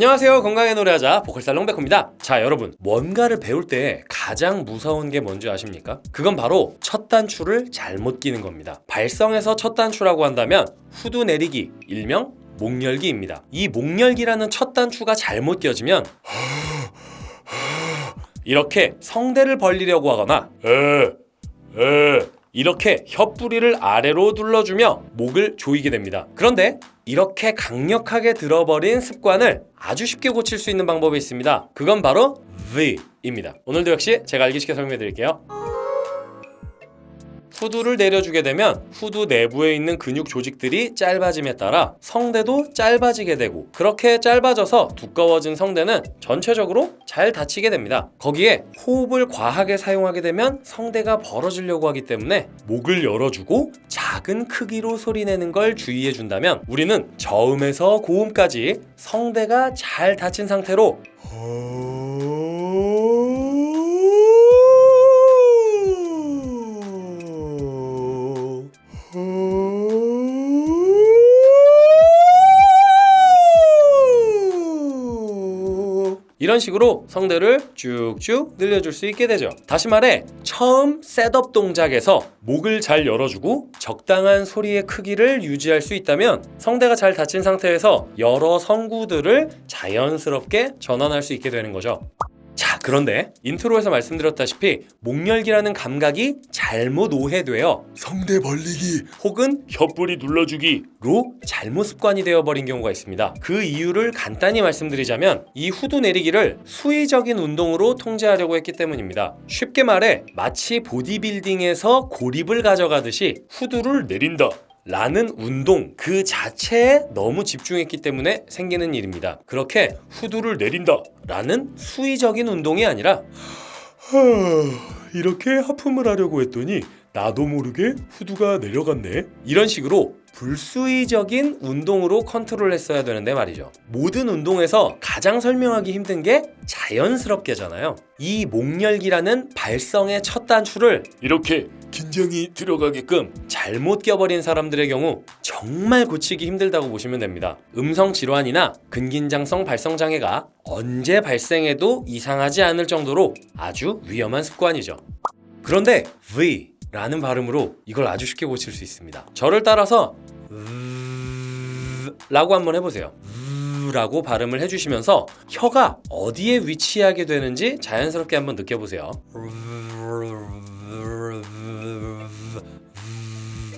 안녕하세요. 건강의 노래하자 보컬살롱 백호입니다. 자 여러분. 뭔가를 배울 때 가장 무서운 게 뭔지 아십니까? 그건 바로 첫 단추를 잘못 끼는 겁니다. 발성에서 첫 단추라고 한다면 후두 내리기 일명 목열기입니다. 이 목열기라는 첫 단추가 잘못 껴지면 이렇게 성대를 벌리려고 하거나 에, 에 이렇게 혀뿌리를 아래로 눌러주며 목을 조이게 됩니다. 그런데 이렇게 강력하게 들어버린 습관을 아주 쉽게 고칠 수 있는 방법이 있습니다. 그건 바로 V입니다. 오늘도 역시 제가 알기 쉽게 설명해 드릴게요 후두를 내려주게 되면 후두 내부에 있는 근육 조직들이 짧아짐에 따라 성대도 짧아지게 되고 그렇게 짧아져서 두꺼워진 성대는 전체적으로 잘 닫히게 됩니다. 거기에 호흡을 과하게 사용하게 되면 성대가 벌어지려고 하기 때문에 목을 열어주고 작은 크기로 소리내는 걸 주의해 준다면 우리는 저음에서 고음까지 성대가 잘 닫힌 상태로 이런 식으로 성대를 쭉쭉 늘려줄 수 있게 되죠. 다시 말해 처음 setup 동작에서 목을 잘 열어주고 적당한 소리의 크기를 유지할 수 있다면 성대가 잘 닫힌 상태에서 여러 성구들을 자연스럽게 전환할 수 있게 되는 거죠 자 그런데 intro에서 말씀드렸다시피 목열기라는 감각이 잘못 오해되어 성대 벌리기. 혹은 혀뿌리 눌러주기로 잘못 습관이 되어버린 경우가 있습니다. 그 이유를 간단히 말씀드리자면 이 후두 내리기를 수의적인 운동으로 통제하려고 했기 때문입니다. 쉽게 말해 마치 보디빌딩에서 고립을 가져가듯이 후두를 내린다 라는 운동 그 자체에 너무 집중했기 때문에 생기는 일입니다. 그렇게 후두를 내린다 라는 수의적인 운동이 아니라 이렇게 하품을 하려고 했더니 나도 모르게 후두가 내려갔네. 이런 식으로 불수의적인 운동으로 컨트롤 했어야 되는데 말이죠. 모든 운동에서 가장 설명하기 힘든 게 자연스럽게잖아요. 이 목열기라는 발성의 첫 단추를 이렇게 긴장이 들어가게끔 잘못 껴버린 사람들의 경우 정말 고치기 힘들다고 보시면 됩니다. 음성 질환이나 근긴장성 발성장애가 언제 발생해도 이상하지 않을 정도로 아주 위험한 습관이죠. 그런데 V 라는 발음으로 이걸 아주 쉽게 고칠 수 있습니다. 저를 따라서 라고 한번 해보세요. 라고 발음을 해주시면서 혀가 어디에 위치하게 되는지 자연스럽게 한번 느껴보세요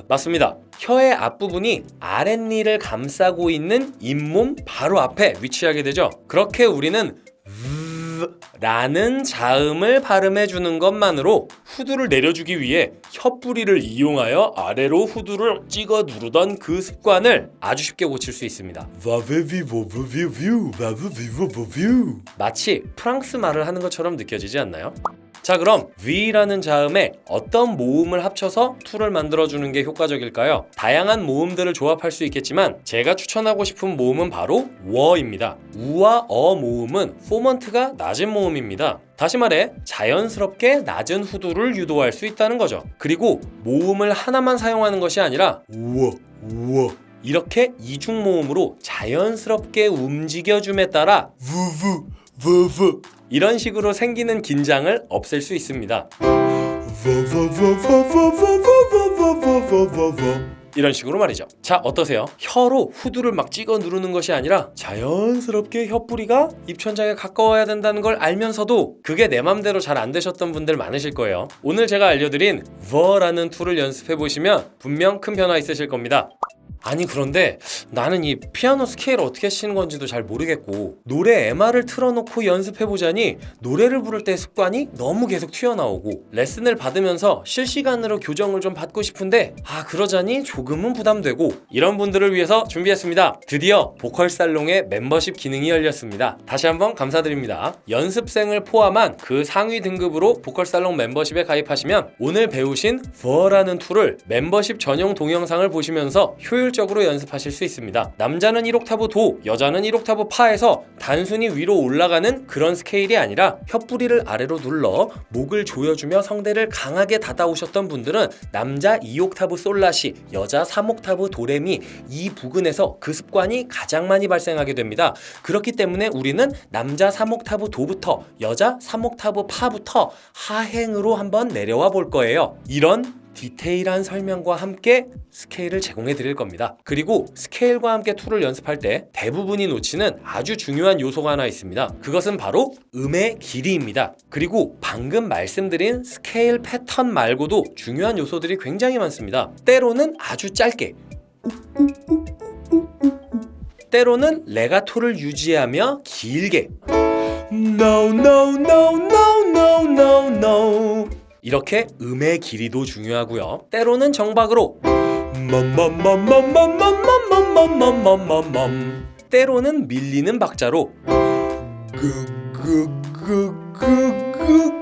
맞습니다. 혀의 앞부분이 아랫니를 감싸고 있는 잇몸 바로 앞에 위치하게 되죠. 그렇게 우리는 라는 자음을 발음해 주는 것만으로 후두를 내려주기 위해 혀뿌리를 이용하여 아래로 후두를 찍어 누르던 그 습관을 아주 쉽게 고칠 수 있습니다. 마치 프랑스 말을 하는 것처럼 느껴지지 않나요? 자 그럼 V라는 자음에 어떤 모음을 합쳐서 tool을 만들어주는 게 효과적일까요? 다양한 모음들을 조합할 수 있겠지만 제가 추천하고 싶은 모음은 바로 워입니다. 우와 어 모음은 formant가 낮은 모음입니다. 다시 말해 자연스럽게 낮은 후두를 유도할 수 있다는 거죠. 그리고 모음을 하나만 사용하는 것이 아니라 우와 우와 이렇게 이중 모음으로 자연스럽게 움직여줌에 따라 vuvu vuvu 이런 식으로 생기는 긴장을 없앨 수 있습니다. 이런 식으로 말이죠. 자 어떠세요? 혀로 후두를 막 찍어 누르는 것이 아니라 자연스럽게 혀뿌리가 입천장에 가까워야 된다는 걸 알면서도 그게 내 맘대로 잘 안 되셨던 분들 많으실 거예요. 오늘 제가 알려드린 ver라는 tool을 연습해 보시면 분명 큰 변화 있으실 겁니다 아니 그런데 나는 이 피아노 스케일을 어떻게 치는 건지도 잘 모르겠고 노래 MR을 틀어놓고 연습해보자니 노래를 부를 때 습관이 너무 계속 튀어나오고 레슨을 받으면서 실시간으로 교정을 좀 받고 싶은데 아 그러자니 조금은 부담되고 이런 분들을 위해서 준비했습니다. 드디어 보컬 살롱의 멤버십 기능이 열렸습니다. 다시 한번 감사드립니다. 연습생을 포함한 그 상위 등급으로 보컬 살롱 멤버십에 가입하시면 오늘 배우신 버라는 tool을 멤버십 전용 동영상을 보시면서 효율 효율적으로 연습하실 수 있습니다. 남자는 1옥타브 도, 여자는 1옥타브 파에서 단순히 위로 올라가는 그런 스케일이 아니라 혀뿌리를 아래로 눌러 목을 조여주며 성대를 강하게 닫아오셨던 분들은 남자 2옥타브 솔라시, 여자 3옥타브 도레미 이 부근에서 그 습관이 가장 많이 발생하게 됩니다. 그렇기 때문에 우리는 남자 3옥타브 도부터 여자 3옥타브 파부터 하행으로 한번 내려와 볼 거예요. 이런 디테일한 설명과 함께 스케일을 제공해 드릴 겁니다. 그리고 스케일과 함께 tool을 연습할 때 대부분이 놓치는 아주 중요한 요소가 하나 있습니다. 그것은 바로 음의 길이입니다. 그리고 방금 말씀드린 스케일 패턴 말고도 중요한 요소들이 굉장히 많습니다. 때로는 아주 짧게 때로는 레가토를 유지하며 길게 No no no no no no no 이렇게 음의 길이도 중요하고요 때로는 정박으로 때로는 밀리는 박자로 그그그그그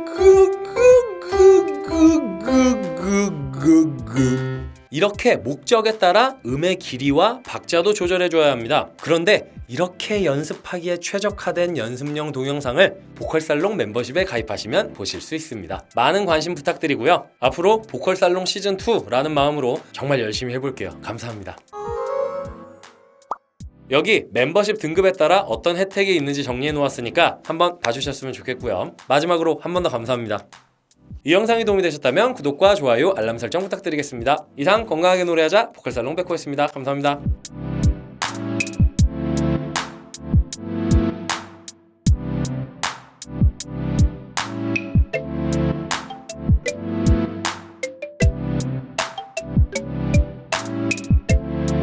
이렇게 목적에 따라 음의 길이와 박자도 조절해 줘야 합니다. 그런데 이렇게 연습하기에 최적화된 연습용 동영상을 보컬살롱 멤버십에 가입하시면 보실 수 있습니다. 많은 관심 부탁드리고요. 앞으로 보컬살롱 시즌 2라는 마음으로 정말 열심히 해볼게요. 감사합니다. 여기 멤버십 등급에 따라 어떤 혜택이 있는지 정리해 놓았으니까 한번 봐주셨으면 좋겠고요. 마지막으로 한 번 더 감사합니다. 이 영상이 도움이 되셨다면 구독과 좋아요, 알람 설정 부탁드리겠습니다. 이상 건강하게 노래하자 보컬살롱 백호였습니다. 감사합니다.